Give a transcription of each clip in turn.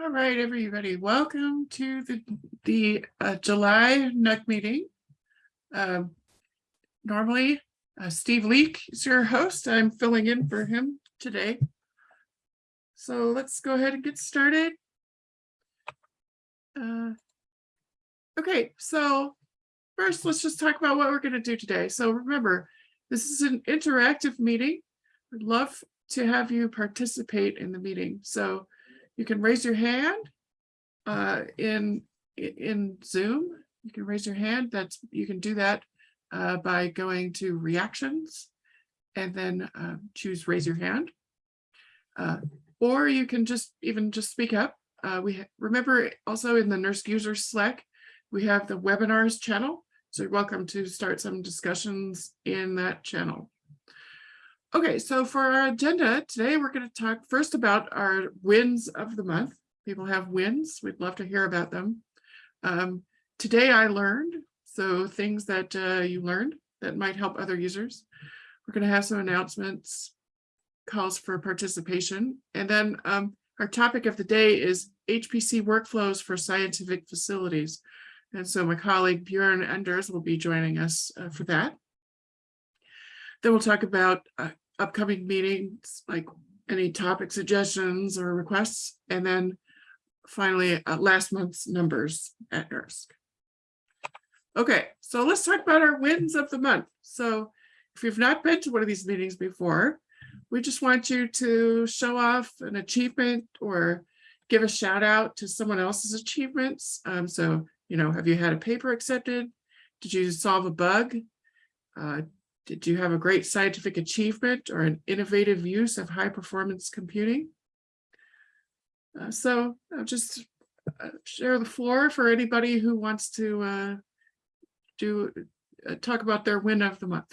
All right, everybody, welcome to the, the uh, July NUG meeting. Um, Normally, uh, Steve Leak is your host. I'm filling in for him today. So let's go ahead and get started. Uh, Okay, so first, let's just talk about what we're going to do today. So remember, this is an interactive meeting. We'd love to have you participate in the meeting. So you can raise your hand uh, in, in Zoom. You can raise your hand. That's, you can do that uh, by going to reactions and then uh, choose raise your hand. Uh, or you can just even just speak up. Uh, we remember also in the NERSC user Slack, we have the webinars channel. So you're welcome to start some discussions in that channel. Okay, so for our agenda today, we're going to talk first about our wins of the month. People have wins. We'd love to hear about them. Um, today I learned, so things that uh, you learned that might help other users. We're going to have some announcements, calls for participation, and then um, our topic of the day is HPC workflows for scientific facilities. And so my colleague Björn Enders will be joining us uh, for that. Then we'll talk about uh, upcoming meetings, like any topic suggestions or requests, and then finally uh, last month's numbers at NERSC. Okay, so let's talk about our wins of the month. So if you've not been to one of these meetings before, we just want you to show off an achievement or give a shout out to someone else's achievements. Um, so you know, have you had a paper accepted? Did you solve a bug? Uh, did you have a great scientific achievement or an innovative use of high performance computing? Uh, so I'll just uh, share the floor for anybody who wants to uh, do uh, talk about their win of the month.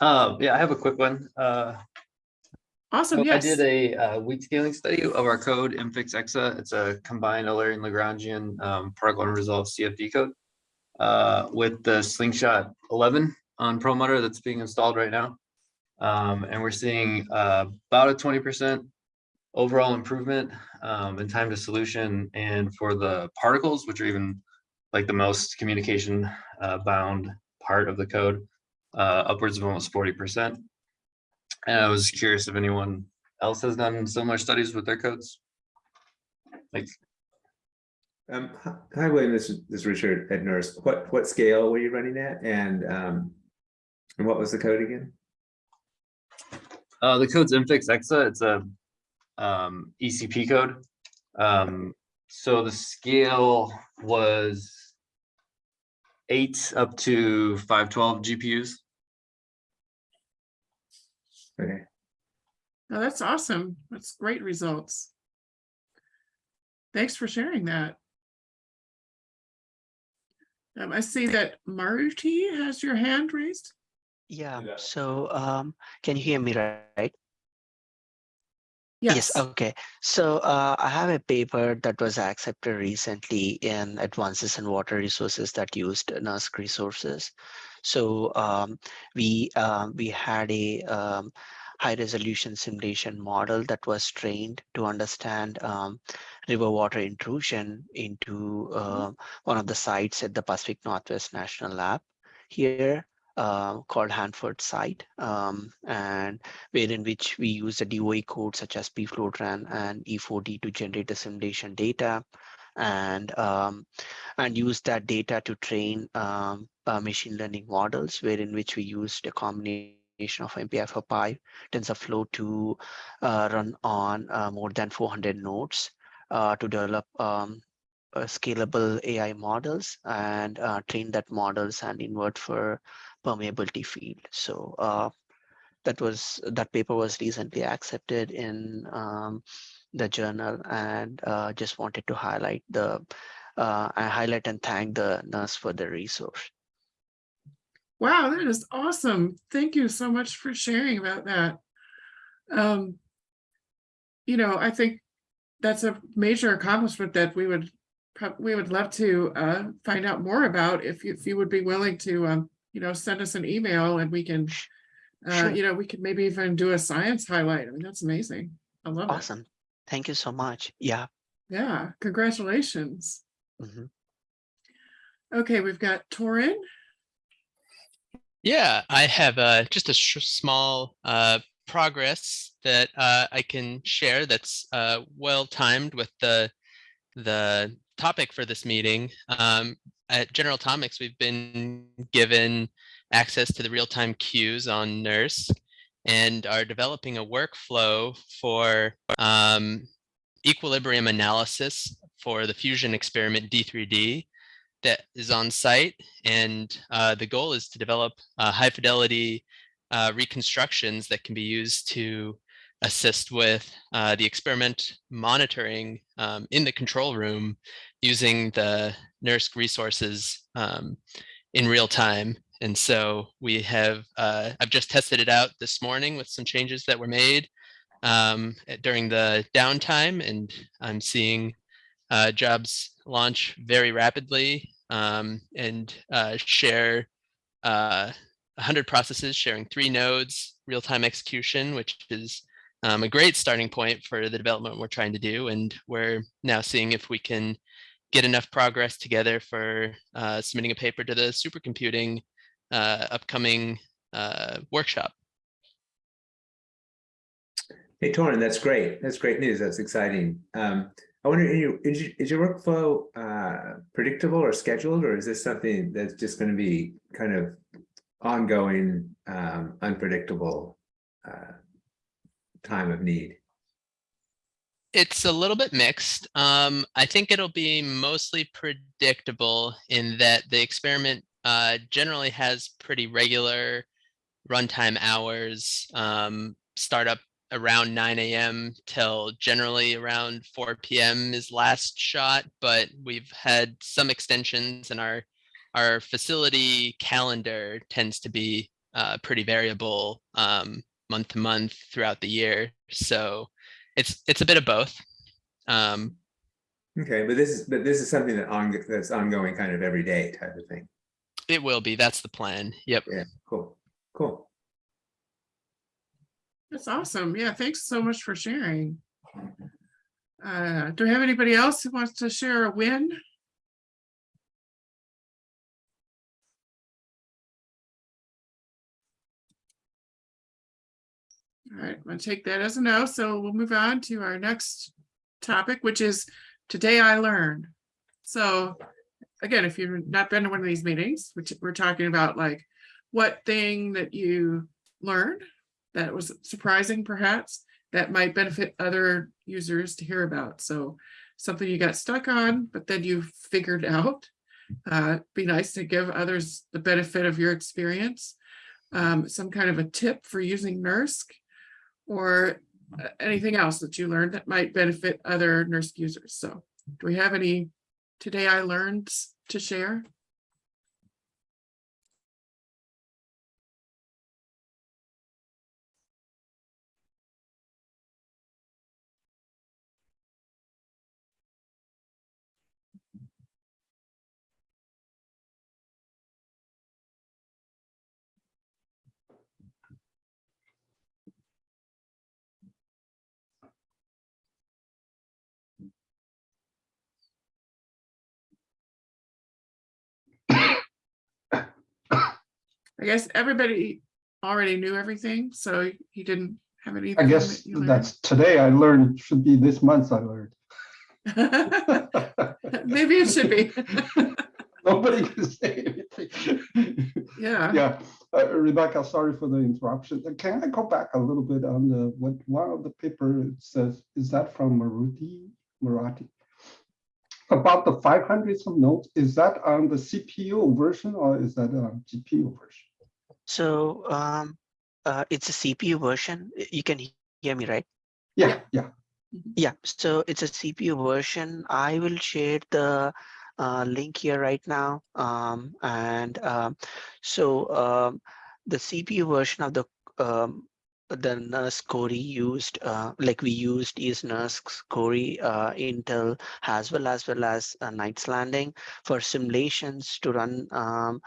Uh, yeah, I have a quick one. Uh, Awesome, so I did a uh, weak scaling study of our code MFIX-Exa. It's a combined Eulerian Lagrangian um, particle unresolved CFD code uh, with the Slingshot 11 on Perlmutter that's being installed right now. Um, and we're seeing uh, about a 20% overall improvement um, in time to solution. And for the particles, which are even like the most communication uh, bound part of the code, uh, upwards of almost 40%. And I was curious if anyone else has done similar studies with their codes. Like, Um, hi- hi, William, this is, this is Richard at NERSC. What, what scale were you running at? And, um, and what was the code again? uh, the code's MFIX-Exa, it's a um, ECP code. Um, so the scale was eight up to 512 GPUs. Okay, Oh, that's awesome. That's great results. Thanks for sharing that. Um, I see that Maruti has your hand raised. Yeah, Yeah. so um, can you hear me right? Yes, okay. So uh, I have a paper that was accepted recently in Advances in Water Resources that used NERSC resources. So um, we um, we had a um, high resolution simulation model that was trained to understand um, river water intrusion into uh, one of the sites at the Pacific Northwest National Lab here uh, called Hanford site, um, and wherein which we use a DOE code such as PFLOTRAN and E4D to generate the simulation data and um, and use that data to train um, uh, machine learning models, wherein which we used a combination of mpi4py, TensorFlow to uh, run on uh, more than 400 nodes uh, to develop um, uh, scalable AI models and uh, train that models and invert for permeability field. So uh, that was that paper was recently accepted in um, the journal and uh, just wanted to highlight the uh, I highlight and thank the NERSC for the resource. Wow, that is awesome. Thank you so much for sharing about that. Um, you know, I think that's a major accomplishment that we would, we would love to uh, find out more about if you, if you would be willing to, um, you know, send us an email and we can, uh, Sure. you know, we could maybe even do a science highlight. I mean, that's amazing. I love it. Awesome. Thank you so much. Yeah. Yeah, congratulations. mhm. Okay, we've got Torin. Yeah, I have uh, just a sh- small uh, progress that uh, I can share that's uh, well timed with the the topic for this meeting. Um, at General Atomics, we've been given access to the real-time queues on NERSC and are developing a workflow for um, equilibrium analysis for the fusion experiment D3D that is on site. And uh, the goal is to develop uh, high fidelity uh, reconstructions that can be used to assist with uh, the experiment monitoring um, in the control room using the NERSC resources um, in real time. And so we have, uh, I've just tested it out this morning with some changes that were made um, during the downtime and I'm seeing uh, jobs launch very rapidly um, and uh, share uh, 100 processes sharing three nodes, real-time execution, which is um, a great starting point for the development we're trying to do. And we're now seeing if we can get enough progress together for uh, submitting a paper to the supercomputing uh, upcoming uh, workshop. Hey, Torrin, that's great. That's great news. That's exciting. Um, I wonder, is your- is your workflow uh, predictable or scheduled, or is this something that's just going to be kind of ongoing, um, unpredictable uh, time of need? It's a little bit mixed. Um, I think it'll be mostly predictable in that the experiment uh, generally has pretty regular runtime hours, um, start up around 9 a.m. till generally around 4 p.m. is last shot, but we've had some extensions and our our facility calendar tends to be uh, pretty variable um, month to month throughout the year. So it's it's a bit of both. Um, Okay, but this is, but this is something that on, that's ongoing kind of every day type of thing. it will be. That's the plan. Yep. Yeah, cool, cool. That's awesome. Yeah, thanks so much for sharing. Uh, do we have anybody else who wants to share a win? All right, I'm gonna take that as a no, so we'll move on to our next topic, which is Today I Learned. So again, if you've not been to one of these meetings, which we're talking about like what thing that you learned that was surprising perhaps that might benefit other users to hear about. So something you got stuck on, but then you figured out. Uh, be nice to give others the benefit of your experience. Um, some kind of a tip for using NERSC or uh, anything else that you learned that might benefit other NERSC users. So do we have any today I learned to share? I guess everybody already knew everything, so he didn't have anything. I guess that that's today I learned, should be this month I learned. Maybe it should be. Nobody can say anything. Yeah. Yeah, uh, Rebecca, sorry for the interruption. Uh, Can I go back a little bit on the, what, one of the paper says, is that from Maruti, Marathi? About the five hundred some notes, is that on the CPU version or is that on GPU version? So um, uh, it's a CPU version. You can hear me, right? Yeah, yeah, Yeah, so it's a CPU version. I will share the uh, link here right now. Um, and um, so um, the CPU version of the um, the NERSC Cori used, uh, like we used is NERSC Cori uh, Intel as well as well as uh, Knights Landing for simulations to run um,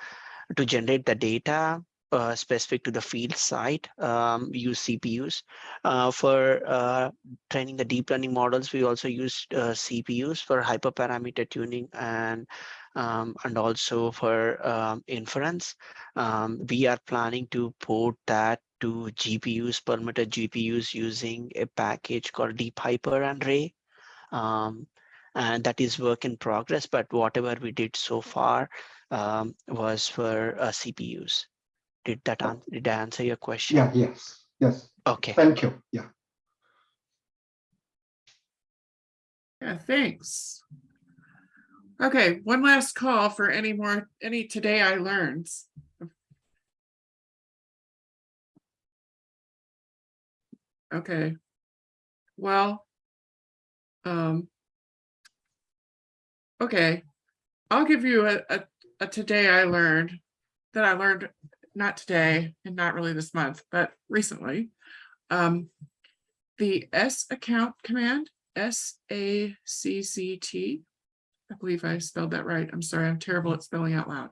to generate the data uh, specific to the field site. Um, we use CPUs uh, for uh, training the deep learning models. We also use uh, CPUs for hyperparameter tuning and um, and also for um, inference. Um, we are planning to port that to GPUs, Perlmutter GPUs using a package called DeepHyper and Ray. Um, and that is work in progress, but whatever we did so far um, was for uh, CPUs. Did that answer, did I answer your question? Yeah, yes, yes, Okay. thank you, yeah. Yeah, thanks. Okay, one last call for any more, any today I learned. Okay. Well. Um. Okay, I'll give you a, a, a today I learned that I learned, not today and not really this month, but recently. Um, the S account command S A C C T. I believe I spelled that right. I'm sorry, I'm terrible at spelling out loud.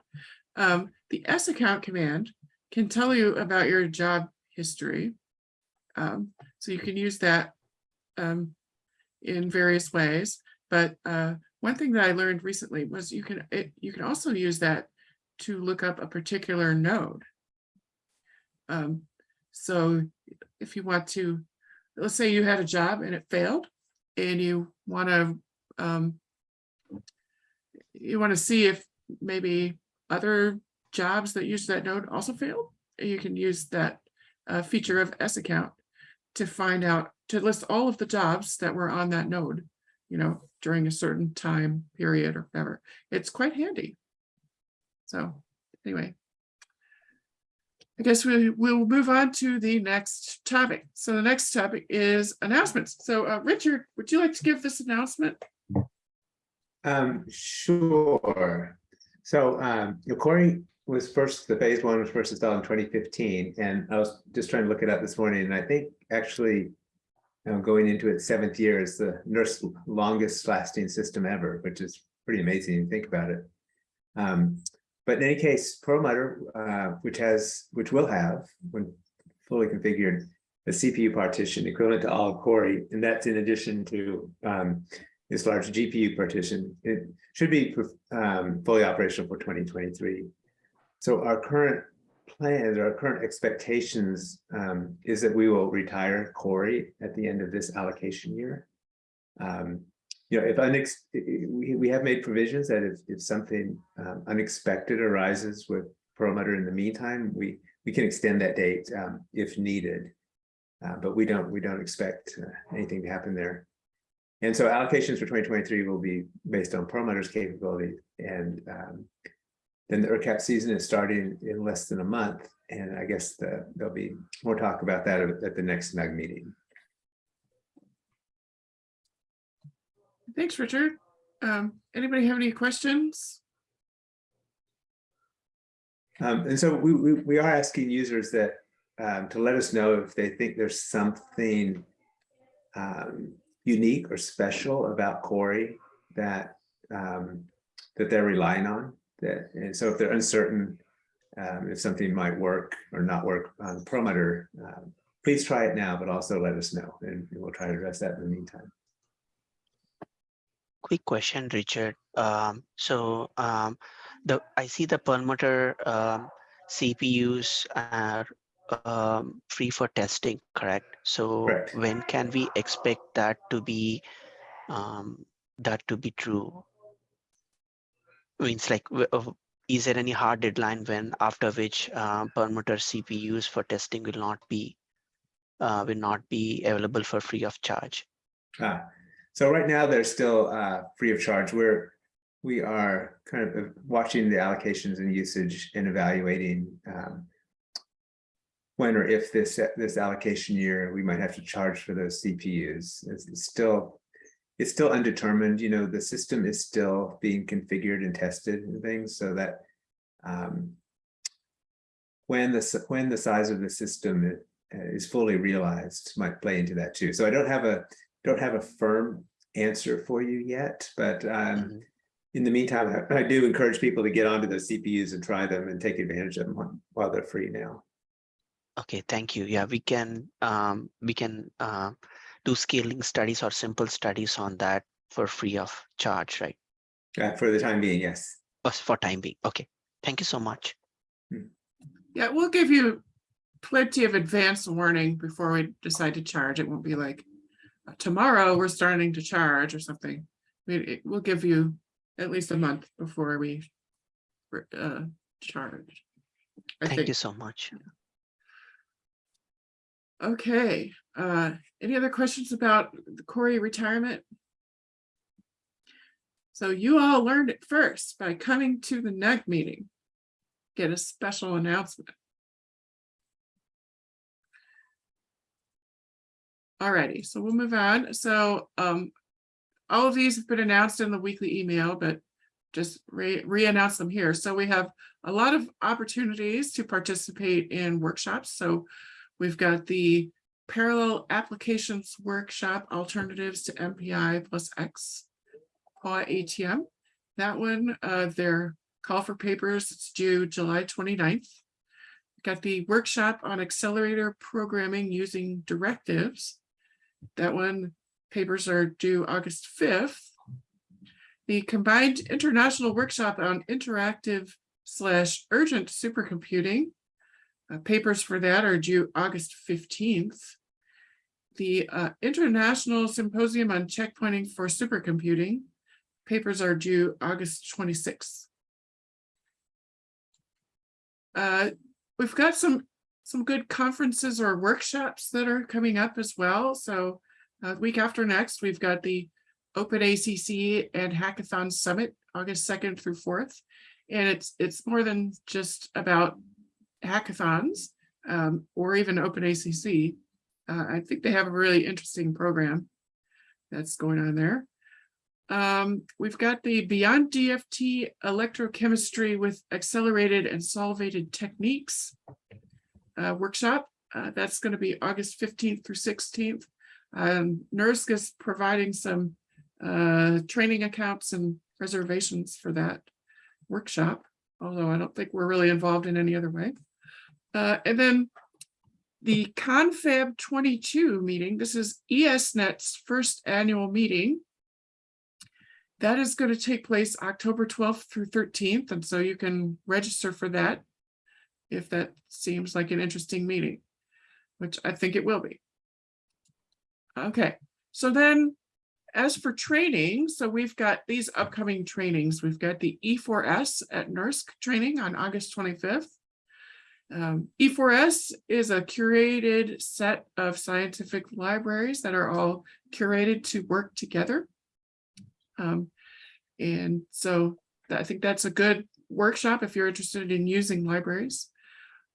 Um, the S account command can tell you about your job history. Um, so you can use that um, in various ways. But uh, one thing that I learned recently was you can it, you can also use that to look up a particular node. Um, so if you want to, let's say you had a job and it failed, and you want to um, you want to see if maybe other jobs that use that node also failed. You can use that uh, feature of S account to find out to list all of the jobs that were on that node, you know, during a certain time period or whatever. It's quite handy. So anyway, I guess we will move on to the next topic. So the next topic is announcements. So uh, Richard, would you like to give this announcement? Um, sure. So, um, Cori was first, the phase one was first installed in twenty fifteen, and I was just trying to look it up this morning, and I think actually. You know, going into its seventh year is the NERSC longest lasting system ever, which is pretty amazing to think about it. Um, but in any case, Perlmutter, uh, which has, which will have, when fully configured, a CPU partition equivalent to all Cori, and that's in addition to um, this large GPU partition. It should be um, fully operational for 2023. So our current plans, our current expectations um, is that we will retire Cori at the end of this allocation year. Um, you know, if unex we, we have made provisions that if, if something um, unexpected arises with Perlmutter in the meantime, we we can extend that date um, if needed. Uh, but we don't we don't expect uh, anything to happen there. And so allocations for 2023 will be based on Perlmutter's capability. And um, then the ERCAP season is starting in less than a month. And I guess the, there'll be more talk about that at, the next SMAG meeting. Thanks, Richard. Um, anybody have any questions? Um, and so we, we, we are asking users that um, to let us know if they think there's something um, unique or special about Cori that um, that they're relying on. That and so if they're uncertain um, if something might work or not work on Perlmutter, um, please try it now, but also let us know, and we'll try to address that in the meantime. Quick question, Richard. Um, so um, the I see the Perlmutter um, CPUs are um, free for testing, correct? So Correct. when can we expect that to be um, that to be true? Means like, is there any hard deadline when after which uh, Perlmutter CPUs for testing will not be uh, will not be available for free of charge? Ah, so right now they're still uh, free of charge. We're we are kind of watching the allocations and usage and evaluating um, when or if this this allocation year we might have to charge for those CPUs. It's, it's still it's still undetermined, you know, the system is still being configured and tested and things so that um, when the, when the size of the system is fully realized might play into that too. So I don't have a, don't have a firm answer for you yet, but um, Mhm. in the meantime, I I do encourage people to get onto those CPUs and try them and take advantage of them while- while they're free now. Okay, thank you. Yeah, we can, um, we can, uh, do scaling studies or simple studies on that for free of charge, right? Uh, For the time being, yes. For time being. Okay, thank you so much. Yeah, we'll give you plenty of advance warning before we decide to charge. It won't be like tomorrow we're starting to charge or something. We, it will give you at least a month before we uh, charge. I Thank think. you so much. Okay, uh, any other questions about the Cori retirement? So you all learned it first by coming to the NUG meeting. Get a special announcement. Alrighty, so we'll move on. So, um, all of these have been announced in the weekly email, but just re, re-announce them here. So we have a lot of opportunities to participate in workshops. So We've got the Parallel Applications Workshop Alternatives to MPI plus X. PAW ATM. That one, uh, their call for papers, it's due July 29th. Got the workshop on accelerator programming using directives. That one, papers are due August 5th. The combined international workshop on interactive slash urgent supercomputing. Uh, papers for that are due August fifteenth. The uh, International Symposium on Checkpointing for Supercomputing. Papers are due August twenty-sixth. Uh, we've got some, some good conferences or workshops that are coming up as well. So uh, week after next, we've got the OpenACC and Hackathon Summit, August second through fourth. And it's, it's more than just about hackathons um, or even OpenACC. Uh, I think they have a really interesting program that's going on there. Um, we've got the Beyond DFT Electrochemistry with Accelerated and Solvated Techniques uh, workshop. Uh, that's going to be August 15th through 16th. Um, NERSC is providing some uh, training accounts and reservations for that workshop, although I don't think we're really involved in any other way. Uh, and then the Confab 22 meeting, this is ESNet's first annual meeting. That is going to take place October 12th through 13th, and so you can register for that if that seems like an interesting meeting, which I think it will be. Okay, so then as for training, so we've got these upcoming trainings. We've got the E4S at NERSC training on August 25th. Um, E4S is a curated set of scientific libraries that are all curated to work together. Um, and so I think that's a good workshop if you're interested in using libraries.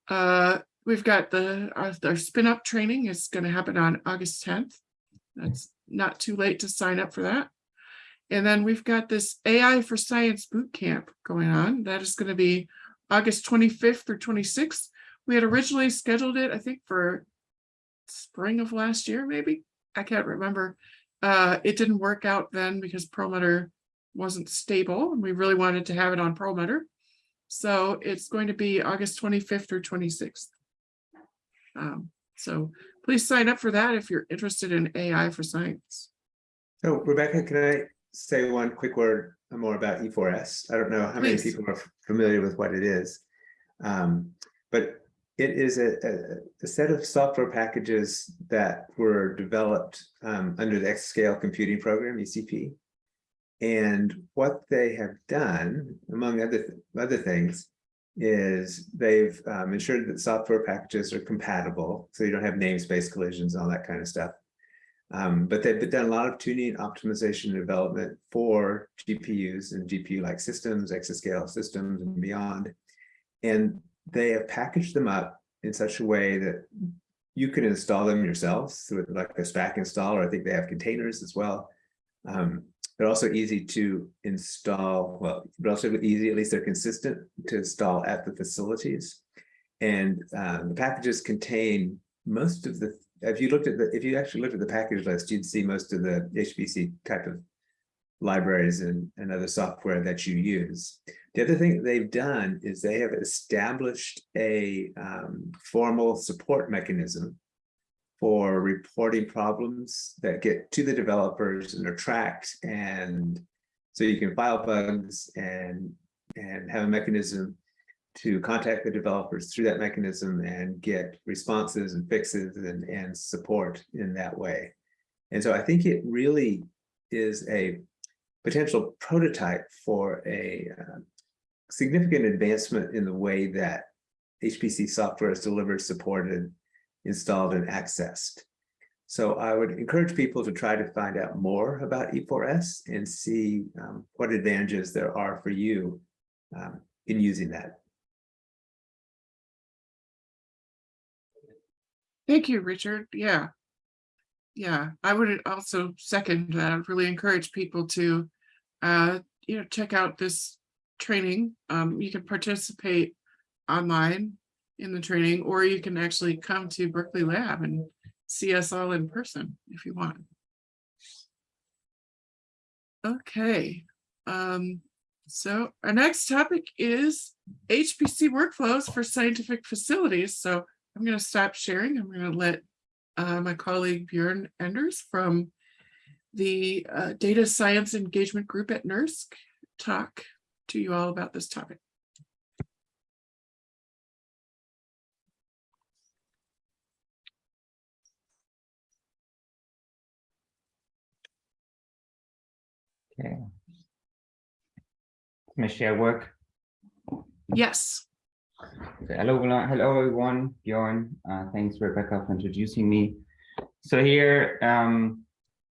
Uh, we've got the, our, our spin up training is going to happen on August 10th. That's not too late to sign up for that. And then we've got this AI for Science boot camp going on. That is going to be August 25th through 26th. We had originally scheduled it, I think, for spring of last year, maybe. I can't remember. Uh, it didn't work out then because Perlmutter wasn't stable and we really wanted to have it on Perlmutter. So it's going to be August 25th or 26th. Um, so please sign up for that if you're interested in AI for science. So Rebecca, can I say one quick word more about E4S? I don't know how many people are familiar with what it is. Um, but it is a, a, a set of software packages that were developed um, under the Exascale Computing Program, ECP. And what they have done, among other, th- other things, is they've um, ensured that software packages are compatible, so you don't have namespace collisions and all that kind of stuff. Um, but they've done a lot of tuning, optimization, and development for GPUs and GPU-like systems, exascale systems and beyond. And they have packaged them up in such a way that you can install them yourselves with like a Spack installer. I think they have containers as well. Um, they're also easy to install, well, also easy, at least they're consistent to install at the facilities. And uh, the packages contain most of the, if you looked at the, if you actually looked at the package list, you'd see most of the HPC type of libraries and, and other software that you use. The other thing they've done is they have established a um, formal support mechanism for reporting problems that get to the developers and are tracked and so you can file bugs and and have a mechanism to contact the developers through that mechanism and get responses and fixes and and support in that way. And so I think it really is a potential prototype for a uh, significant advancement in the way that HPC software is delivered, supported, installed and accessed. So I would encourage people to try to find out more about E4S and see um, what advantages there are for you um, in using that. Thank you, Richard. Yeah. Yeah, I would also second that. I'd really encourage people to, uh, you know, check out this training. Um, you can participate online in the training, or you can actually come to Berkeley Lab and see us all in person if you want. Okay, um, so our next topic is HPC workflows for scientific facilities. So I'm going to stop sharing. I'm going to let uh, my colleague Björn Enders from the uh, Data Science Engagement Group at NERSC talk to you all about this topic. Okay. I share work? Yes. Okay, Hello, everyone- hello everyone, Bjorn. Uh, thanks Rebecca for introducing me. So here um,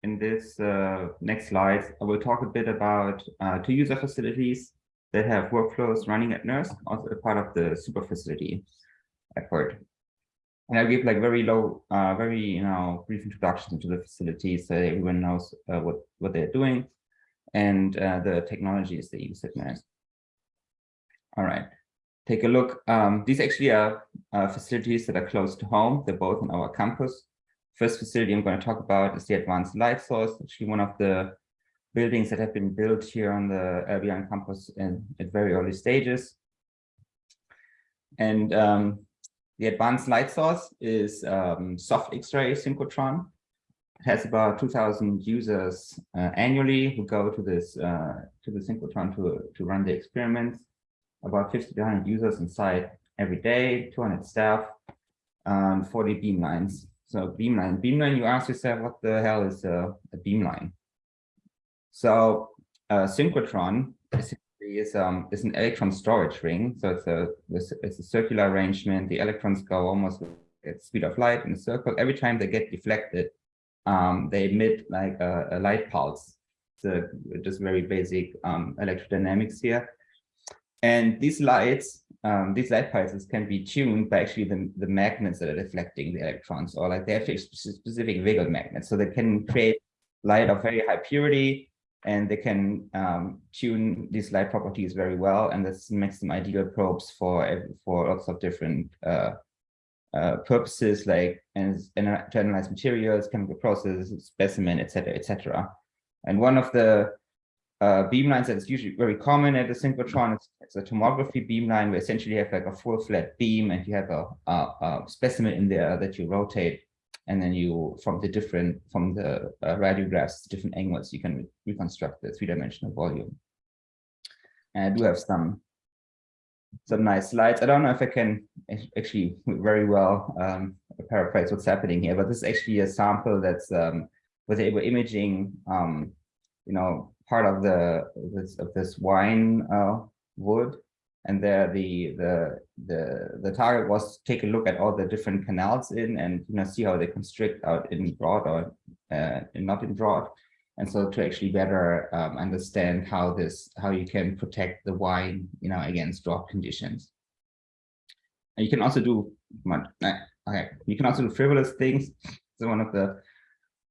in this uh, next slide, I will talk a bit about uh, two user facilities that have workflows running at NERSC, also a part of the super facility effort. And I'll give like very low, uh, very you know brief introduction to the facilities so everyone knows uh, what what they're doing and uh, the technologies they use at NERSC. All right, take a look. Um, these actually are uh, facilities that are close to home. They're both on our campus. First facility I'm going to talk about is the Advanced Light Source, actually one of the buildings that have been built here on the LBN campus in, at very early stages. And um, the Advanced Light Source is um, soft X-ray synchrotron has about 2,000 users uh, annually who go to this uh, to the synchrotron to to run the experiments. About 50 to 100 users inside every day, 200 staff, and 40 beamlines. So beamline, beamline. You ask yourself, what the hell is a, a beamline? So a synchrotron essentially is um is an electron storage ring. So it's a it's a circular arrangement. The electrons go almost at speed of light in a circle. Every time they get deflected, um, they emit like a, a light pulse. So just very basic um, electrodynamics here. And these lights, um, these light pulses can be tuned by actually the, the magnets that are deflecting the electrons, or like they have specific Wiggle magnets. So they can create light of very high purity, and they can um, tune these light properties very well. And this makes them ideal probes for for lots of different uh, uh, purposes like and, to analyze materials, chemical processes, specimen, etc., etc. And one of the uh, beamlines that's usually very common at the synchrotron is, is a tomography beamline where essentially you have like a full flat beam and you have a, a, a, specimen in there that you rotate and then you from the different from the uh, radiographs different angles you can re reconstruct the three-dimensional volume. And I do have some some nice slides. I don't know if I can actually very well um, paraphrase what's happening here, but this is actually a sample that's um, with able imaging, um, you know, part of the this, of this wine uh, wood, and there the the the the target was to take a look at all the different canals in and you know see how they constrict out in broad or uh, not in broad and so to actually better um, understand how this how you can protect the wine you know against drought conditions and you can also do okay you can also do frivolous things so one of the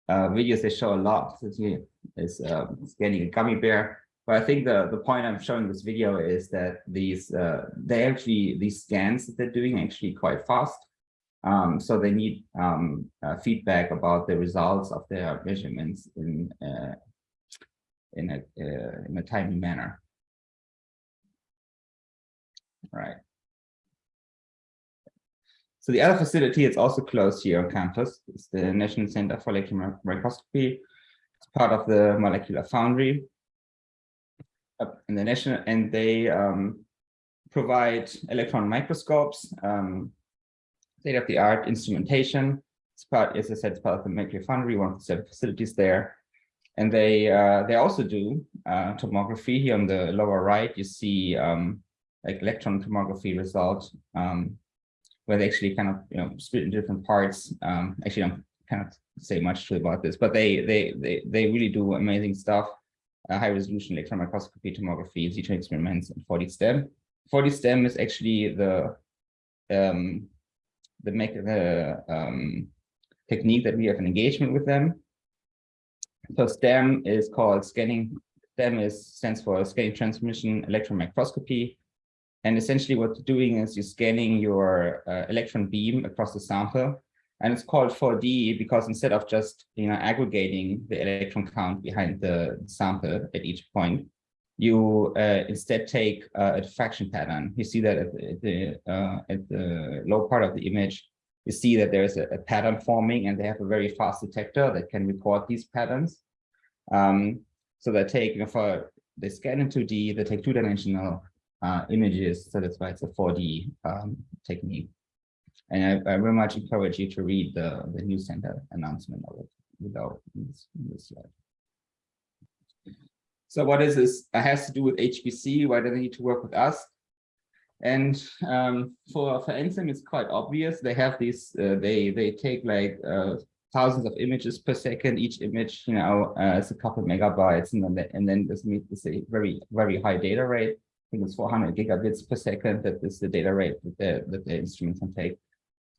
uh, videos they show a lot is um, scanning a gummy bear. But I think the, the point I'm showing this video is that these, uh, they actually, these scans that they're doing actually quite fast. Um, so they need um, uh, feedback about the results of their measurements in uh, in a uh, in a timely manner. Right. So the other facility is also close here on campus. It's the National Center for Electron Microscopy. It's part of the Molecular Foundry. In the national, and they um, provide electron microscopes, um, state-of-the-art instrumentation. It's part, as I said, it's part of the Molecular Foundry, one of the seven facilities there. And they uh, they also do uh, tomography. Here on the lower right, you see um, like electron tomography result, um, where they actually kind of you know split in different parts. Um, actually, I don't kind of say much about this, but they they they they really do amazing stuff. Uh, high resolution electron microscopy, tomography, Z experiments, and 4D STEM. 4D STEM is actually the um, the make the um, technique that we have an engagement with them. So STEM is called scanning. STEM is stands for scanning transmission electron microscopy. And essentially what you're doing is you're scanning your uh, electron beam across the sample. And it's called 4D because instead of just you know aggregating the electron count behind the sample at each point, you uh, instead take uh, a diffraction pattern. You see that at the, uh, at the low part of the image, you see that there's a, a, pattern forming and they have a very fast detector that can record these patterns. Um, so they take, you know, for they scan in 2D, they take two-dimensional uh, images. So that's why it's a 4D um, technique. And I, I, very much encourage you to read the, the news center announcement of it without this, this slide. So what is this? It has to do with HPC. Why do they need to work with us? And um, for for NCEM, it's quite obvious. They have these. Uh, they they take like uh, thousands of images per second. Each image, you know, uh, is a couple megabytes, and then and then this means a very very high data rate. I think it's 400 gigabits per second. That is the data rate that the that the instrument can take.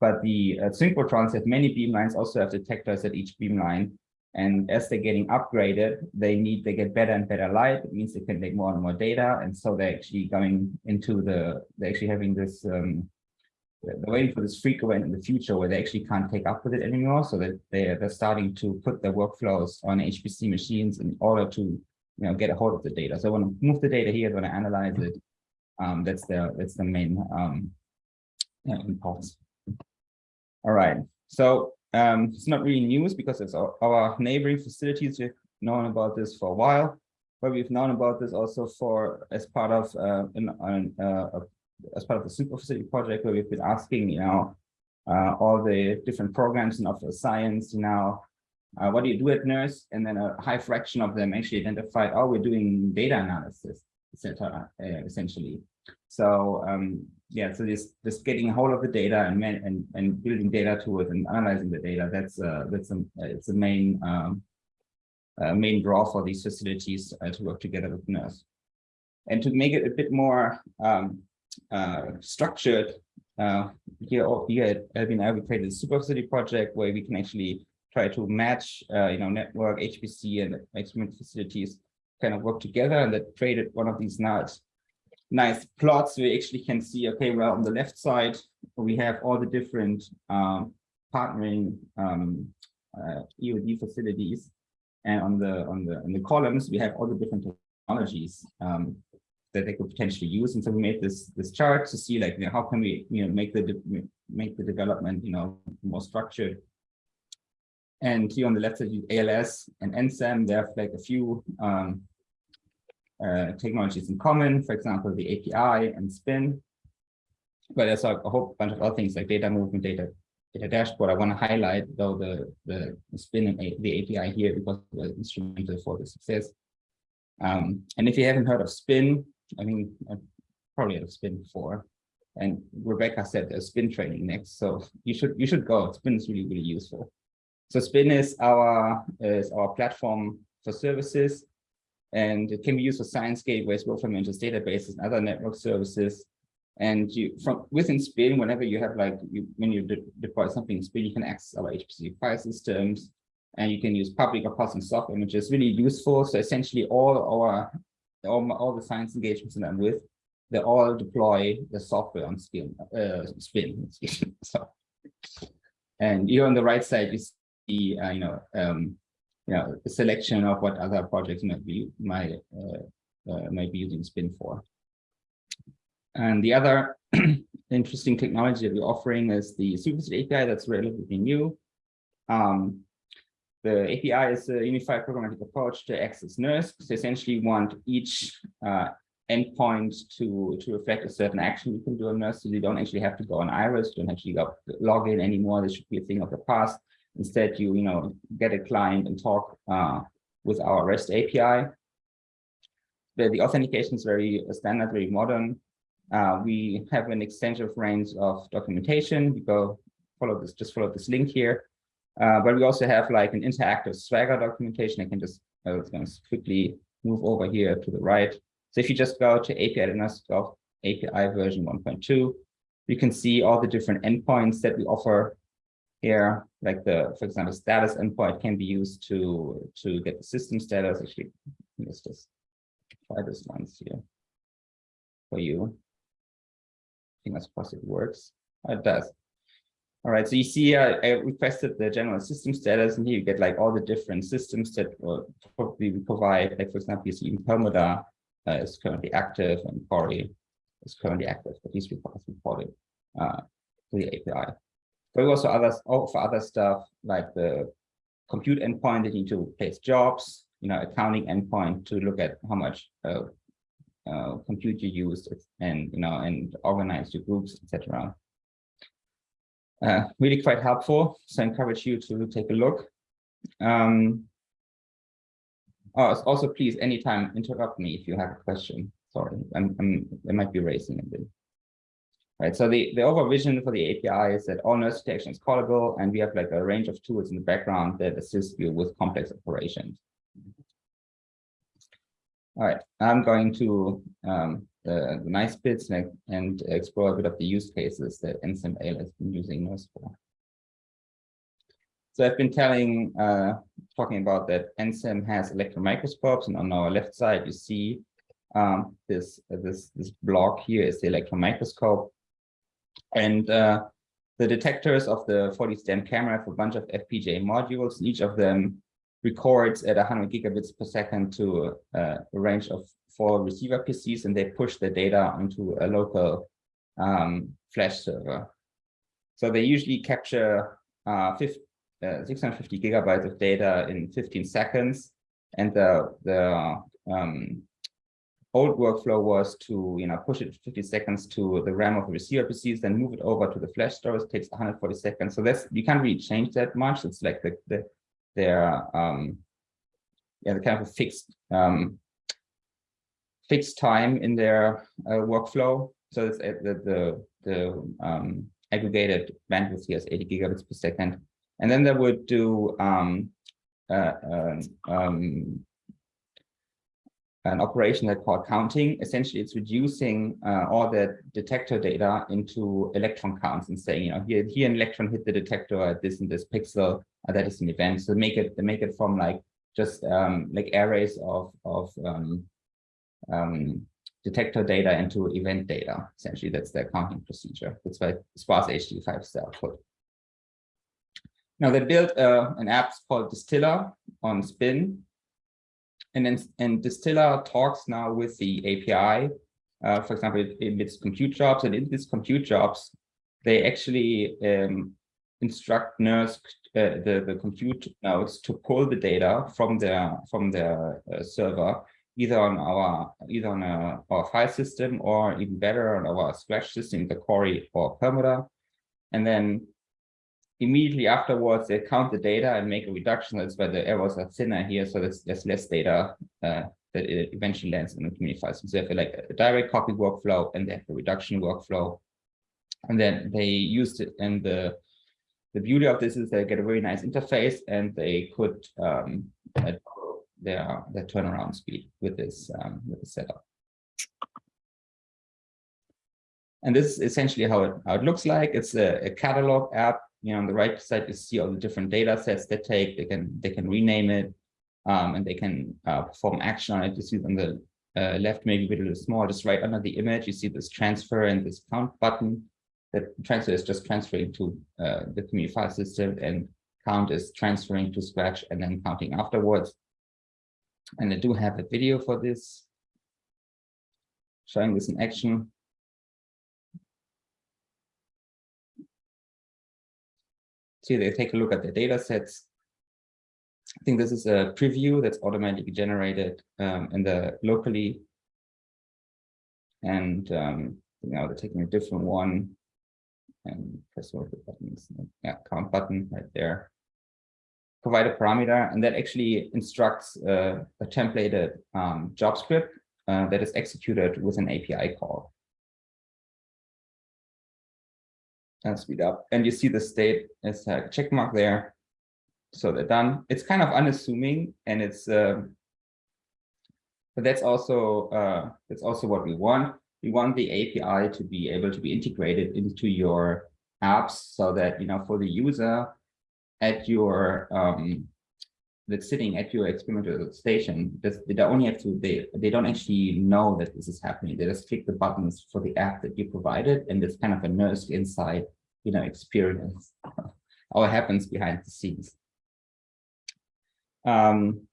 But the uh, synchrotrons have many beamlines. Also have detectors at each beamline. And as they're getting upgraded, they need, they get better and better light. It means they can take more and more data. And so they're actually going into the, they're actually having this, um, they're waiting for this freak event in the future where they actually can't take up with it anymore. So that they're, they're starting to put their workflows on HPC machines in order to, you know, get a hold of the data. So I want to move the data here, I want to analyze it. Um, that's the, that's the main um. All right. So um, it's not really news because it's our, our, neighboring facilities. We've known about this for a while, but we've known about this also for as part of uh, uh, as part of the super facility project where we've been asking, you know, uh, all the different programs in office science, you know, uh, what do you do at NERSC? And then a high fraction of them actually identified, oh, we're doing data analysis, etc. Uh, essentially. So um, yeah, so just just getting hold of the data and and and building data to it and analyzing the data. That's uh, that's a it's a main um, uh, main draw for these facilities uh, to work together with NERSC. And to make it a bit more um, uh, structured, uh, here here at LBNL we created a super facility project where we can actually try to match uh, you know network HPC and experiment facilities kind of work together and that created one of these nice nice plots, we actually can see, okay, well, on the left side, we have all the different um, partnering um, uh, EOD facilities. And on the on the on the columns, we have all the different technologies um, that they could potentially use. And so we made this this chart to see like you know, how can we you know make the make the development you know more structured. And here on the left side, you ALS and NCEM, they have like a few um, uh, technologies in common, for example, the API and spin. But there's a, a whole bunch of other things like data movement, data data dashboard. I want to highlight though the the, spin and a, the API here because it was instrumental for the success. Um, and if you haven't heard of spin, I mean, I've probably heard of spin before. And Rebecca said there's spin training next, so you should you should go. Spin is really really useful. So spin is our is our platform for services and it can be used for science gateways, from Mentor's databases and other network services. And you from within Spin, whenever you have like you, when you de deploy something in Spin, you can access our HPC file systems. and you can use public or custom soft images, really useful. So essentially all our, all, all the science engagements that I'm with, they all deploy the software on Spin, uh, Spin. so, and here on the right side, you see, uh, you know, um, you know, a selection of what other projects might be, might, uh, uh, might be using Spin for. And the other interesting technology that we're offering is the Superset API that's relatively new. Um, the API is a unified programmatic approach to access NERSC. So essentially want each uh, endpoint to, to reflect a certain action you can do on NERSC. So you don't actually have to go on Iris, you don't actually log in anymore. This should be a thing of the past. Instead, you, you know, get a client and talk uh, with our REST API. The, the authentication is very standard, very modern. Uh, we have an extensive range of documentation. You go follow this, just follow this link here. Uh, but we also have like an interactive Swagger documentation. I can just, to quickly move over here to the right. So if you just go to API API version 1.2, you can see all the different endpoints that we offer here. Like the, for example, status endpoint can be used to, to get the system status. Actually, let's just try this once here for you I think that's possible it works. Oh, it does. All right, so you see, uh, I requested the general system status, and here you get like all the different systems that will probably we provide. Like for example, you see Perlmutter uh, is currently active, and Cori is currently active, but these reports reported uh, to the API. But also others for other stuff like the compute endpoint that you need to place jobs, you know, accounting endpoint to look at how much uh, uh, compute you used and you know and organize your groups etc uh, really quite helpful so I encourage you to take a look. Um, oh, also please anytime interrupt me if you have a question. Sorry I'm, I'm I might be racing a bit right? So the the overall vision for the api is that all NERSC detection is callable and we have like a range of tools in the background that assist you with complex operations. All right, I'm going to um, the, the nice bits and, and, explore a bit of the use cases that NSIML has been using those for. So I've been telling, uh, talking about that NCEM has electron microscopes, and on our left side you see um, this this this block here is the electron microscope, and uh, the detectors of the 4D STEM camera have a bunch of FPGA modules. and Each of them records at 100 gigabits per second to uh, a range of four receiver PCs, and they push the data onto a local um, flash server. So they usually capture uh, 50, uh, 650 gigabytes of data in 15 seconds, and the the um, old workflow was to you know push it 50 seconds to the RAM of the receiver PCs, then move it over to the flash storage. Takes 140 seconds. So that's you can't really change that much. It's like the the their um, yeah, the kind of a fixed um, fixed time in their uh, workflow. So it's uh, the the, the um, aggregated bandwidth here is 80 gigabits per second, and then they would do um, uh, um, um, an operation that called counting. Essentially, it's reducing uh, all the detector data into electron counts and saying, you know, here, here an electron hit the detector at this and this pixel, uh, that is an event. So make it, make it from like just um, like arrays of of um, um, detector data into event data. Essentially, that's the counting procedure. That's why sparse HD5 style output. Now they built uh, an app called Distiller on Spin, and then and Distiller talks now with the API. Uh, for example, it emits compute jobs, and in these compute jobs, they actually um, instruct NERSC uh, the the compute nodes to pull the data from their from their uh, server, either on our either on a, our file system or even better on our Scratch system, the Cori or Perlmutter, and then immediately afterwards they count the data and make a reduction. That's why the errors are thinner here, so there's, there's less data uh, that eventually lands in the community files. So they have like a direct copy workflow and they have a reduction workflow. And then they used it and the the beauty of this is they get a very nice interface and they could um, their their turnaround speed with this um, with the setup. And this is essentially how it how it looks like. It's a, a catalog app you know, on the right side, you see all the different data sets they take. They can they can rename it, um, and they can uh, perform action on it. You see on the uh, left, maybe a little small, just right under the image. You see this transfer and this count button. That transfer is just transferring to uh, the community file system, and count is transferring to Scratch and then counting afterwards. And I do have a video for this, showing this in action. So they take a look at the data sets. I think this is a preview that's automatically generated um, in the locally. And um, now they're taking a different one and press one of the buttons. Yeah, count button right there. Provide a parameter, and that actually instructs uh, a templated um, job script uh, that is executed with an API call. And speed up, and you see the state is a check mark there. So they're done. It's kind of unassuming, and it's um, but that's also uh, that's also what we want. We want the API to be able to be integrated into your apps so that you know for the user at your um, that's sitting at your experimental station, they don't only have to they they don't actually know that this is happening. They just click the buttons for the app that you provided, and it's kind of a NERSC inside, you know, experience. All happens behind the scenes. Um,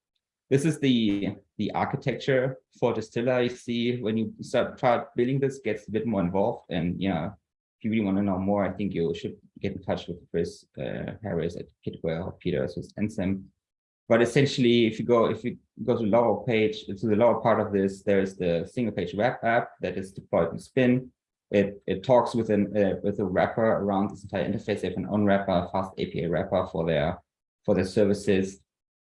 this is the the architecture for Distiller. You see, when you start start building this, gets a bit more involved, and you know, if you really want to know more, I think you should get in touch with Chris uh, Harris at Kitware or Peter with NCEM. But essentially, if you go if you go to the lower page, to the lower part of this, there's the single page web app that is deployed in Spin. It it talks with an uh, with a wrapper around this entire interface. They have an own wrapper, fast API wrapper for their for their services,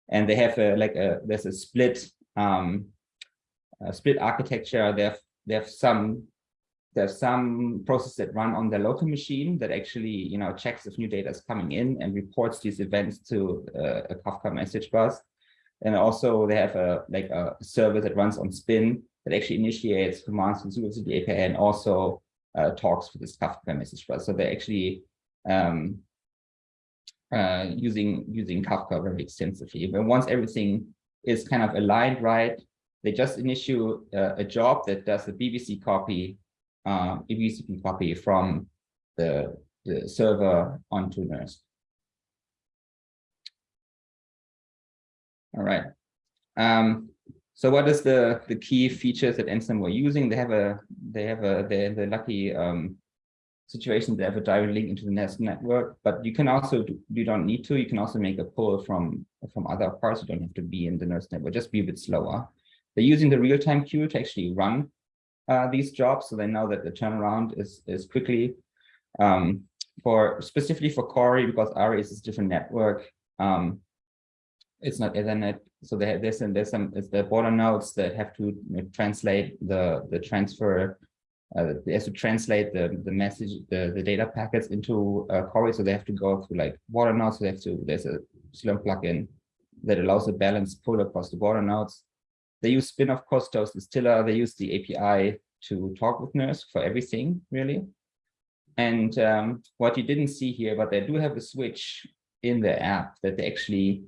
and they have a like a there's a split um a split architecture. They have they have some there's some process that run on the local machine that actually, you know, checks if new data is coming in and reports these events to uh, a Kafka message bus. And also they have a like a server that runs on Spin that actually initiates commands to the API and also uh, talks with this Kafka message bus. So they're actually um, uh, using using Kafka very extensively. But once everything is kind of aligned right, they just initiate uh, a job that does the BBC copy uh, you can copy from the, the server onto NERSC. All right. Um, so what is the the key features that NCEM were using? They have a they have a they the lucky um, situation they have a direct link into the NERSC network, but you can also do, you don't need to. You can also make a pull from from other parts. You don't have to be in the NERSC network. Just be a bit slower. They're using the real time queue to actually run uh, these jobs, so they know that the turnaround is is quickly. Um, for specifically for Cori, because Aries is a different network, um, it's not Ethernet, so they this and there's some it's the border nodes that have to translate the the transfer. Uh, they have to translate the the message the the data packets into uh, Cori, so they have to go through like border nodes. So they have to there's a Slurm plugin that allows a balanced pull across the border nodes. They use spin, of course, Toast Distiller. They use the API to talk with NERSC for everything, really. And um, what you didn't see here, but they do have a switch in the app that they actually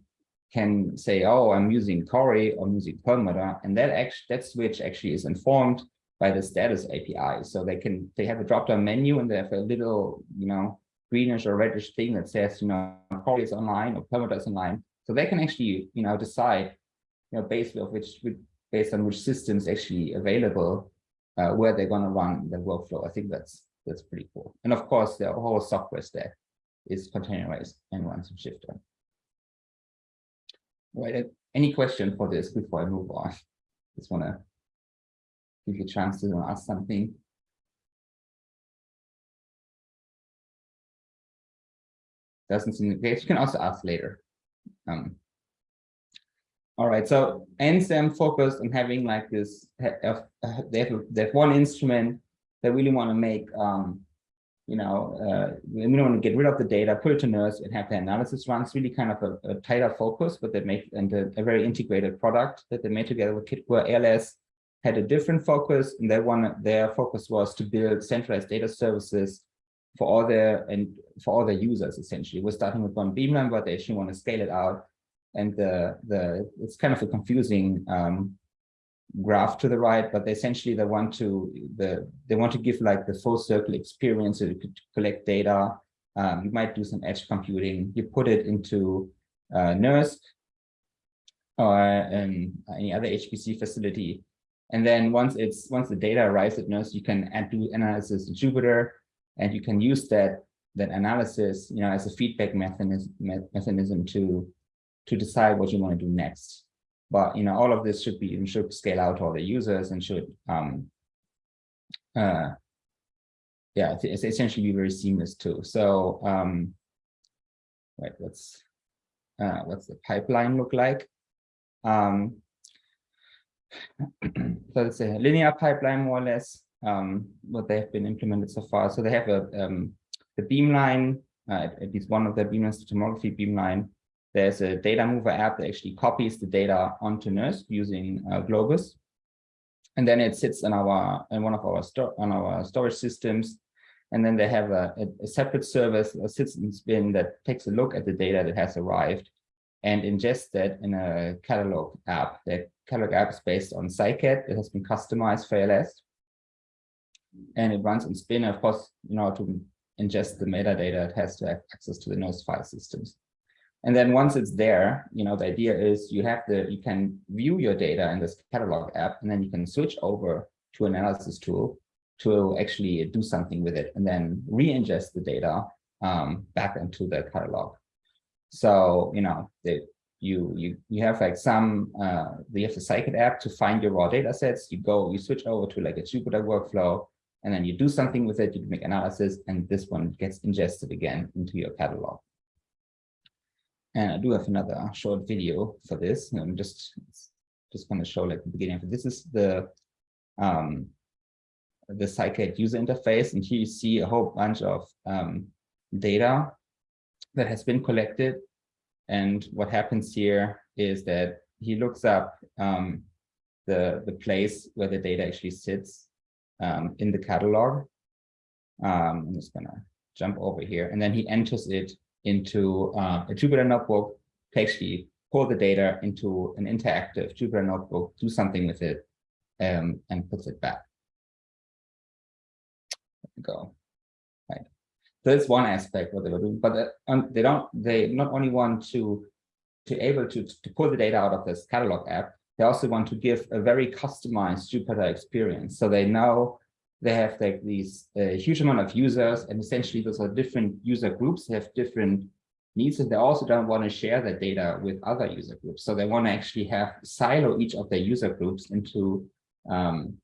can say, oh, I'm using Cori or using Perlmutter. And that actually that switch actually is informed by the status API. So they can they have a drop-down menu and they have a little, you know, greenish or reddish thing that says, you know, Cori is online or Perlmutter is online. So they can actually, you know, decide, you know, based on which based on which systems actually available, uh, where they're going to run the workflow. I think that's that's pretty cool. And of course, the whole software stack is containerized and runs in Shifter. Right. Any question for this before I move on? Just want to give you a chance to ask something. Doesn't seem the case. You can also ask later. Um, all right, so NCEM focused on having like this, they have, they have one instrument that really want to make, um, you know, uh, we don't want to get rid of the data, put it to NERSC and have the analysis run. Really kind of a, a tighter focus, but they make and a, a, very integrated product that they made together with Kit, Kitware ALS had a different focus and they want their focus was to build centralized data services for all their and for all their users essentially. We're starting with one beamline, but they actually want to scale it out. And the the it's kind of a confusing um, graph to the right, but essentially they want to the they want to give like the full circle experience so you could collect data. Um, you might do some edge computing. You put it into uh, NERSC or um, any other HPC facility. And then once it's once the data arrives at NERSC, you can add do analysis in Jupyter, and you can use that that analysis, you know, as a feedback mechanism mechanism to to decide what you want to do next. But you know, all of this should be should scale out all the users and should um uh yeah, it's, essentially be very seamless too. So um right, uh what's the pipeline look like? Um so it's a linear pipeline more or less um what they have been implemented so far. So they have a um the beamline, uh, at least one of the beamlines, the tomography beamline, there's a data mover app that actually copies the data onto NERSC using uh, Globus. And then it sits in our in one of our on our storage systems. And then they have a, a, a separate service, a in spin that takes a look at the data that has arrived and ingests that in a catalog app. That catalog app is based on SciCat. It has been customized for LS. And it runs in spin, of course, you know, to ingest the metadata, it has to have access to the NERSC file systems. And then once it's there, you know, the idea is you have the, you can view your data in this catalog app, and then you can switch over to analysis tool to actually do something with it and then re-ingest the data um, back into the catalog. So, you know, the, you you you have like some uh you have the SciCat app to find your raw data sets. You go, you switch over to like a Jupyter workflow, and then you do something with it, you make analysis, and this one gets ingested again into your catalog. And I do have another short video for this. I'm just just going to show like the beginning of. This is the um, the SciCat user interface, and here you see a whole bunch of um, data that has been collected. And what happens here is that he looks up um, the the place where the data actually sits um, in the catalog. Um, I'm just gonna jump over here, and then he enters it into uh, a Jupyter notebook to actually pull the data into an interactive Jupyter notebook, do something with it, um, and puts it back. Go. Right. So that's one aspect what they were doing, but uh, um, they don't. They not only want to to able to to pull the data out of this catalog app, they also want to give a very customized Jupyter experience. So they know they have like these uh, huge amount of users and essentially those are different user groups have different needs and they also don't want to share that data with other user groups. So they want to actually have silo each of their user groups into um,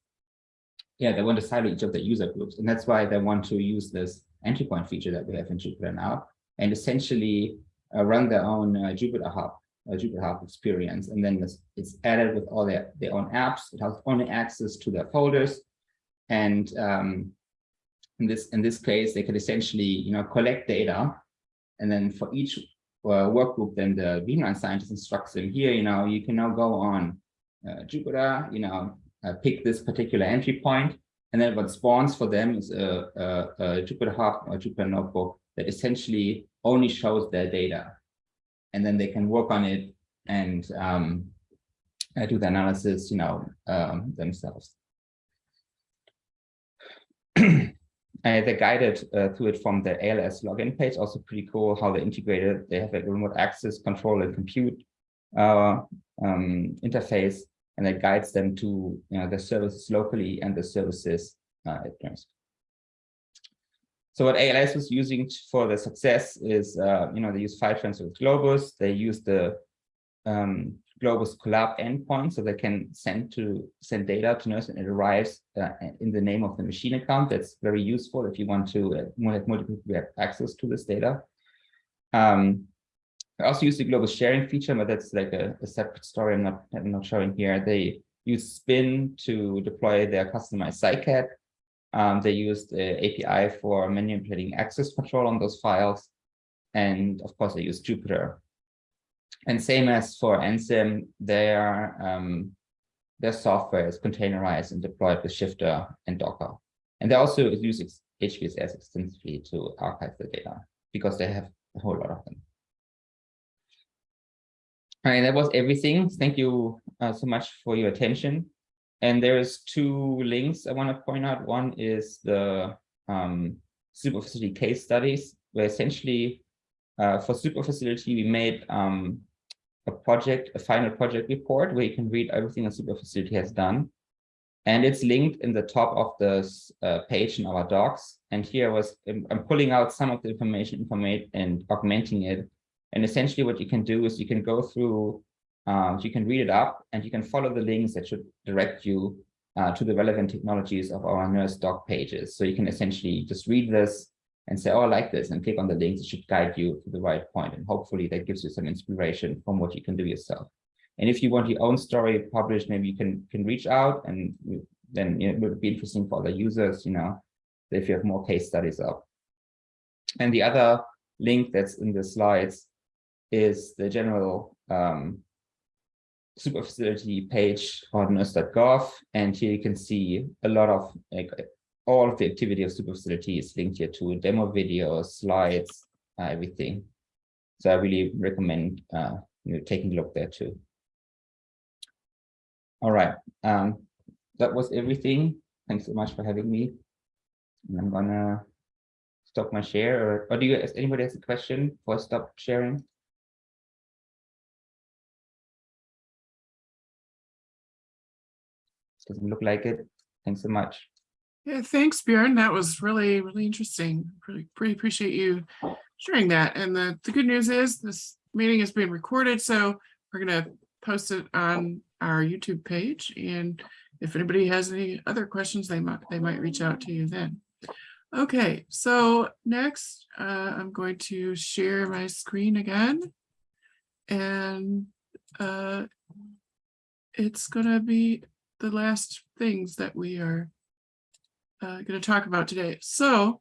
yeah, they want to silo each of the user groups. And that's why they want to use this entry point feature that we have in Jupyter now and essentially uh, run their own uh, Jupyter Hub a Jupyter Hub experience. And then it's, it's added with all their, their own apps. It has only access to their folders. And um, in this in this case, they could essentially, you know, collect data. And then for each uh, work group, then the beamline scientist instructs them here, you know, you can now go on uh, Jupyter, you know, uh, pick this particular entry point, And then what spawns for them is a, a, a Jupyter Hub or Jupyter Notebook that essentially only shows their data and then they can work on it and um, uh, do the analysis, you know, um, themselves. uh, they guided uh, through it from the ALS login page, also pretty cool how they integrated. They have a remote access control and compute uh, um, interface, and it guides them to you know, the services locally and the services uh, at NERSC. So what ALS was using for the success is, uh, you know, they use file transfer with Globus. They use the um, Globus collab endpoint, so they can send to send data to NERSC and it arrives uh, in the name of the machine account. That's very useful if you want to uh, have multiple have access to this data. Um, I also use the Globus sharing feature, but that's like a, a separate story. I'm not I'm not showing here. They use Spin to deploy their customized SciCat. Um, they used API for manipulating access control on those files. And of course, they use Jupyter. And same as for NCEM, their, um, their software is containerized and deployed with Shifter and Docker. And they also use HPSS extensively to archive the data because they have a whole lot of them. All right, that was everything. Thank you uh, so much for your attention. And there's two links I want to point out. One is the um, case studies, where essentially uh, for super facility, we made um, a project, a final project report where you can read everything a super facility has done. And it's linked in the top of this uh, page in our docs. And here was I'm pulling out some of the information, information and augmenting it. And essentially what you can do is you can go through, uh, you can read it up and you can follow the links that should direct you uh, to the relevant technologies of our NERSC doc pages. So you can essentially just read this and say, oh, I like this, and click on the links. It should guide you to the right point, And hopefully that gives you some inspiration from what you can do yourself. And if you want your own story published, maybe you can, can reach out and then it would be interesting for other users, you know, if you have more case studies up. And the other link that's in the slides is the general um, super facility page on nersc.gov. And here you can see a lot of like, all of the activity of super facility is linked here to demo videos, slides, uh, everything. So I really recommend uh, you know, taking a look there too. All right, um, that was everything. Thanks so much for having me. And I'm gonna stop my share or, or do you, does anybody has a question before I stop sharing? Doesn't look like it. Thanks so much. Yeah, thanks, Bjorn. That was really, really interesting. Really, pretty appreciate you sharing that. And the, the good news is this meeting is being recorded, so we're gonna post it on our YouTube page. And if anybody has any other questions, they might they might reach out to you then. Okay, so next uh, I'm going to share my screen again. And uh, it's gonna be the last things that we are uh, going to talk about today. So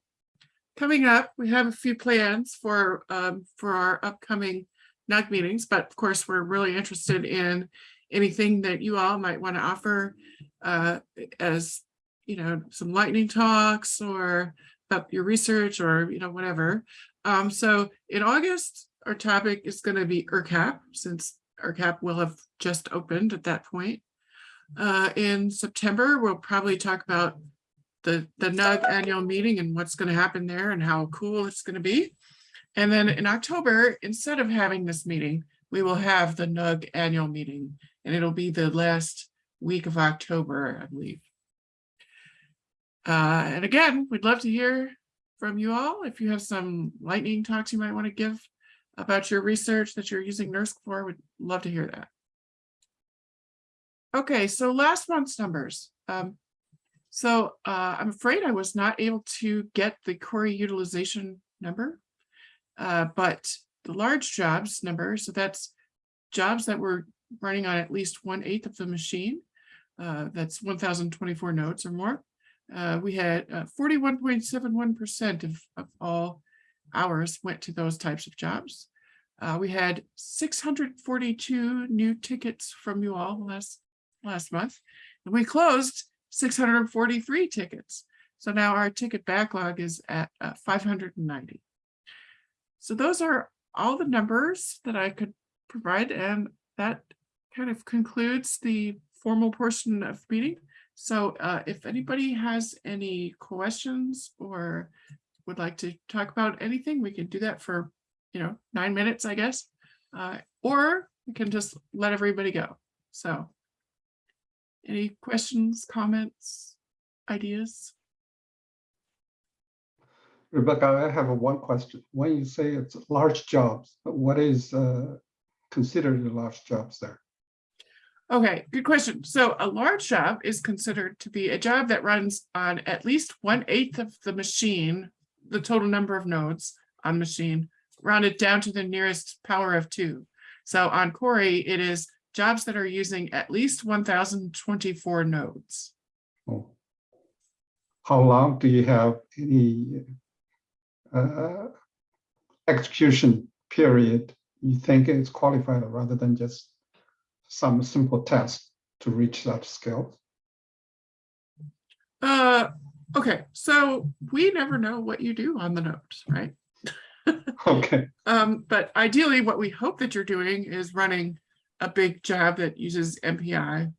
coming up, we have a few plans for um, for our upcoming NUG meetings, but of course, we're really interested in anything that you all might want to offer uh, as, you know, some lightning talks or about your research or, you know, whatever. Um, so in August, our topic is going to be ERCAP since ERCAP will have just opened at that point. Uh, in September, we'll probably talk about the, the NUG annual meeting and what's going to happen there and how cool it's going to be. And then in October, instead of having this meeting, we will have the NUG annual meeting and it'll be the last week of October, I believe. Uh, and again, we'd love to hear from you all. If you have some lightning talks you might want to give about your research that you're using NERSC for, we'd love to hear that. Okay, so last month's numbers. Um, so uh, I'm afraid I was not able to get the Cori utilization number, uh, but the large jobs number, so that's jobs that were running on at least one eighth of the machine. Uh, that's 1,024 nodes or more. Uh, we had 41.71% of, of all hours went to those types of jobs. Uh, we had 642 new tickets from you all last last month, and we closed 643 tickets. So now our ticket backlog is at uh, 590. So those are all the numbers that I could provide, and that kind of concludes the formal portion of the meeting. So uh, if anybody has any questions or would like to talk about anything, we can do that for, you know, nine minutes, I guess. Uh, or we can just let everybody go. So any questions, comments, ideas? Rebecca, I have a one question. When you say it's large jobs, what is uh, considered a large jobs there? Okay, good question. So a large job is considered to be a job that runs on at least one eighth of the machine, the total number of nodes on machine, rounded down to the nearest power of two. So on Cori, it is jobs that are using at least 1024 nodes. Oh. How long do you have any uh, execution period you think is qualified rather than just some simple test to reach that scale? Uh, Okay, so we never know what you do on the notes, right? Okay, Um, but ideally, what we hope that you're doing is running a big job that uses MPI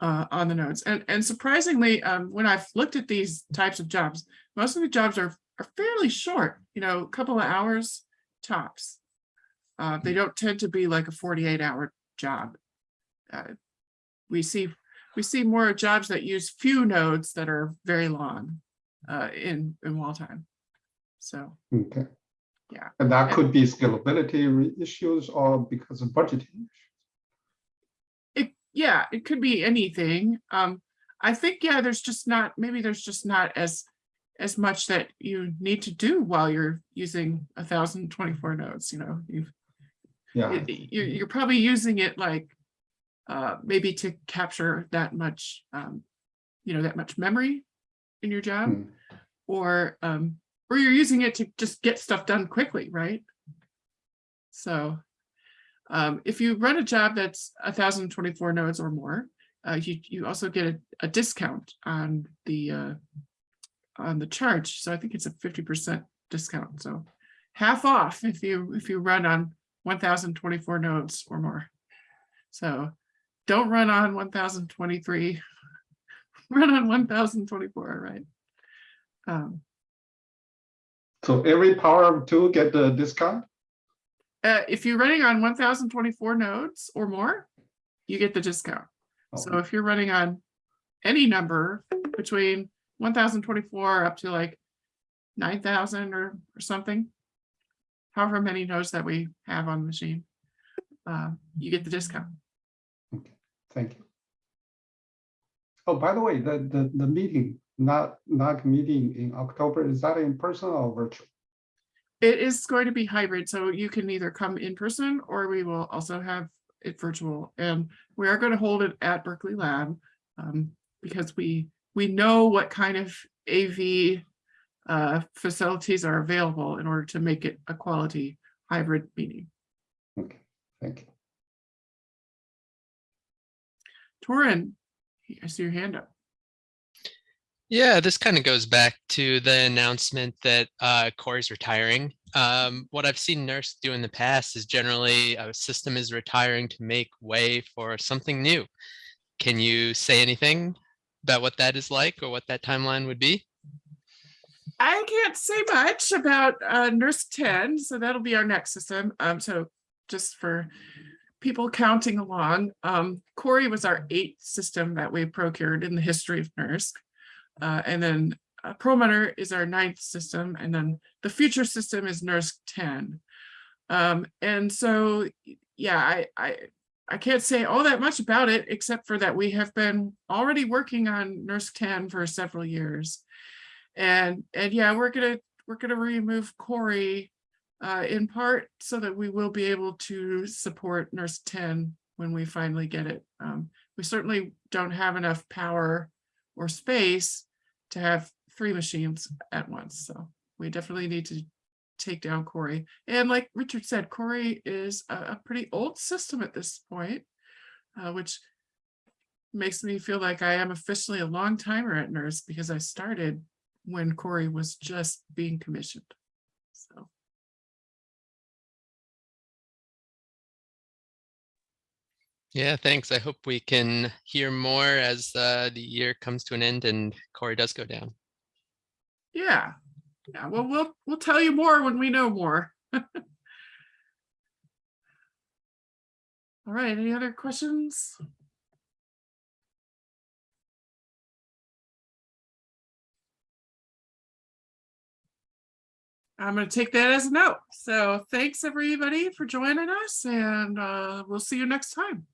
uh, on the nodes. And, and surprisingly, um, when I've looked at these types of jobs, most of the jobs are, are fairly short, you know, a couple of hours tops. Uh, they don't tend to be like a 48 hour job. Uh, we see, we see more jobs that use few nodes that are very long uh, in, in wall time. So. okay. Yeah. And that could be scalability issues or because of budgeting. It, yeah, it could be anything. Um, I think, yeah, there's just not, maybe there's just not as, as much that you need to do while you're using a thousand twenty-four nodes, you know, you've, Yeah, you're, you're probably using it like, uh, maybe to capture that much, um, you know, that much memory in your job, Hmm. or, um, or you're using it to just get stuff done quickly, right? So, um, if you run a job that's thousand twenty-four nodes or more, uh, you, you also get a, a discount on the, uh, on the charge. So I think it's a fifty percent discount. So half off if you, if you run on one thousand twenty-four nodes or more. So don't run on one thousand twenty-three. Run on one thousand twenty-four, right? Um, so every power of two get the discount? Uh, if you're running on one thousand twenty-four nodes or more, you get the discount. So Oh, if you're running on any number between one thousand twenty-four up to like nine thousand or, or something, however many nodes that we have on the machine, uh, you get the discount. Okay, thank you. Oh, by the way, the, the, the meeting, not, not meeting in October, is that in person or virtual? It is going to be hybrid, so you can either come in person or we will also have it virtual. And we are going to hold it at Berkeley Lab um, because we, we know what kind of AV uh, facilities are available in order to make it a quality hybrid meeting. Okay, thank you. Torin, I see your hand up. Yeah, this kind of goes back to the announcement that uh, Cori's retiring. Um, what I've seen NERSC do in the past is generally a system is retiring to make way for something new. Can you say anything about what that is like or what that timeline would be? I can't say much about uh, NERSC 10, so that'll be our next system. Um, so just for people counting along, um, Cori was our eighth system that we procured in the history of NERSC. Uh, and then uh, Perlmutter is our ninth system, and then the future system is NERSC 10. Um, and so, yeah, I, I, I can't say all that much about it, except for that we have been already working on NERSC 10 for several years. And, and yeah, we're gonna, we're gonna remove Cori uh, in part so that we will be able to support NERSC 10 when we finally get it. Um, we certainly don't have enough power or space to have three machines at once. So we definitely need to take down Cori. And like Richard said, Cori is a, a pretty old system at this point, uh, which makes me feel like I am officially a long timer at NERSC because I started when Cori was just being commissioned. So. Yeah, thanks. I hope we can hear more as uh, the year comes to an end and Cori does go down. Yeah, yeah, well, we'll, we'll tell you more when we know more. All right, any other questions? I'm gonna take that as a note. So thanks, everybody, for joining us and uh, we'll see you next time.